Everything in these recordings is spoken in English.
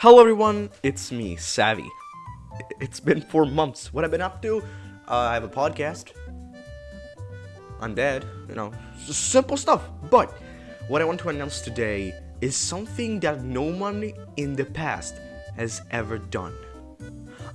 Hello everyone, it's me, Savvy. It's been four months. What I've been up to? Uh, I have a podcast. I'm dead, you know, simple stuff. But what I want to announce today is something that no one in the past has ever done.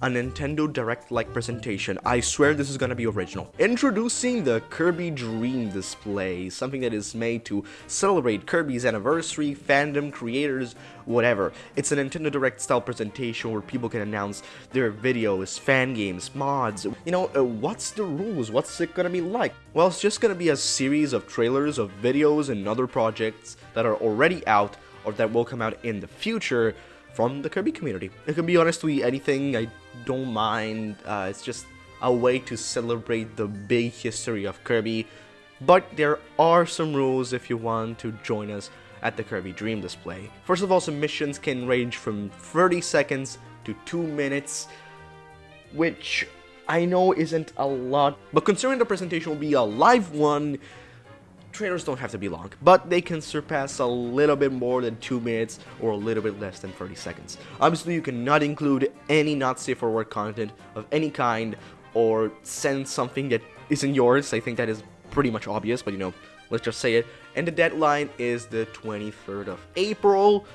A Nintendo Direct like presentation. I swear this is gonna be original. Introducing the Kirby Dream Display, something that is made to celebrate Kirby's anniversary, fandom, creators, whatever. It's a Nintendo Direct style presentation where people can announce their videos, fan games, mods. You know, uh, what's the rules? What's it gonna be like? Well, it's just gonna be a series of trailers of videos and other projects that are already out or that will come out in the future from the Kirby community. It can be honestly anything, I don't mind. Uh, it's just a way to celebrate the big history of Kirby. But there are some rules if you want to join us at the Kirby Dream display. First of all, submissions can range from 30 seconds to 2 minutes, which I know isn't a lot, but considering the presentation will be a live one, trailers don't have to be long, but they can surpass a little bit more than 2 minutes or a little bit less than 30 seconds. Obviously, you cannot include any not safe for work content of any kind or send something that isn't yours. I think that is pretty much obvious, but you know, let's just say it. And the deadline is the 23rd of April.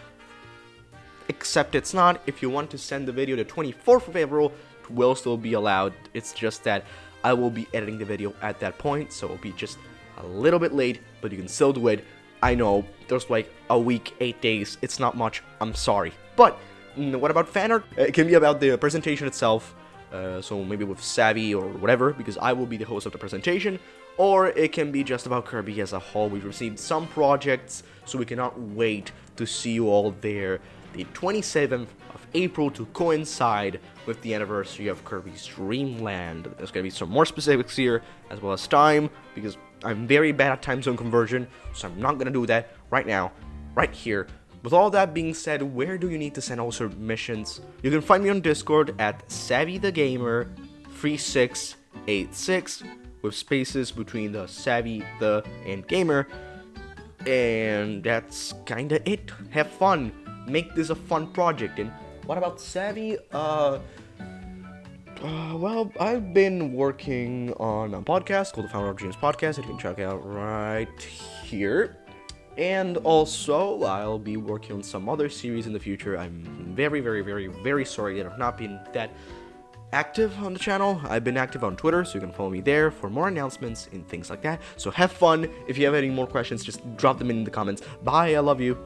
Except it's not. If you want to send the video the 24th of April, it will still be allowed. It's just that I will be editing the video at that point, so it'll be just a little bit late, but you can still do it. I know, there's like a week, eight days, it's not much, I'm sorry. But, mm, what about fan art? It can be about the presentation itself, uh, so maybe with Savvy or whatever, because I will be the host of the presentation, or it can be just about Kirby as a whole. We've received some projects, so we cannot wait to see you all there the 27th of April to coincide with the anniversary of Kirby's Dream Land. There's going to be some more specifics here, as well as time, because I'm very bad at time zone conversion, so I'm not going to do that right now, right here. With all that being said, where do you need to send all submissions? You can find me on Discord at SavvyTheGamer3686 with spaces between the Savvy, the, and Gamer. And that's kinda it. Have fun. Make this a fun project. And what about Savvy? Uh, uh, well, I've been working on a podcast called the Fountain of Dreams Podcast that you can check out right here. And also, I'll be working on some other series in the future. I'm very, very, very, very sorry that I've not been that active on the channel. I've been active on Twitter, so you can follow me there for more announcements and things like that. So have fun. If you have any more questions, just drop them in the comments. Bye, I love you.